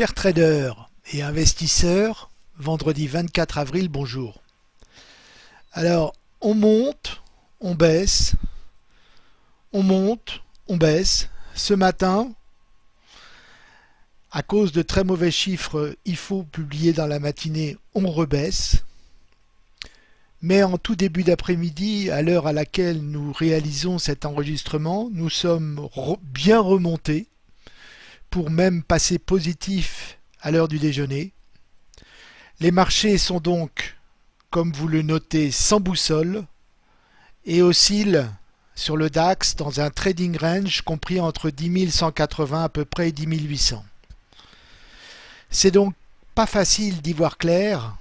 Chers traders et investisseurs, vendredi 24 avril, bonjour. Alors, on monte, on baisse, on monte, on baisse. Ce matin, à cause de très mauvais chiffres il faut publier dans la matinée, on rebaisse. Mais en tout début d'après-midi, à l'heure à laquelle nous réalisons cet enregistrement, nous sommes bien remontés pour même passer positif à l'heure du déjeuner. Les marchés sont donc, comme vous le notez, sans boussole et oscillent sur le DAX dans un trading range compris entre 10 180 à peu près et 10 800. C'est donc pas facile d'y voir clair.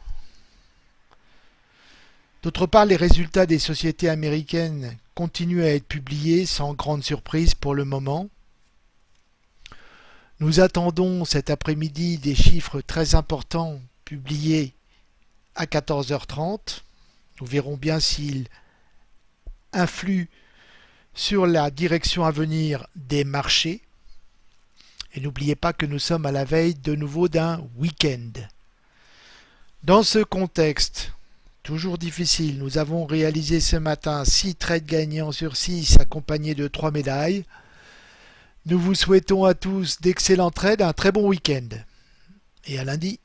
D'autre part, les résultats des sociétés américaines continuent à être publiés sans grande surprise pour le moment. Nous attendons cet après-midi des chiffres très importants publiés à 14h30. Nous verrons bien s'ils influent sur la direction à venir des marchés. Et n'oubliez pas que nous sommes à la veille de nouveau d'un week-end. Dans ce contexte, toujours difficile, nous avons réalisé ce matin 6 trades gagnants sur 6 accompagnés de 3 médailles. Nous vous souhaitons à tous d'excellents trades, un très bon week-end. Et à lundi.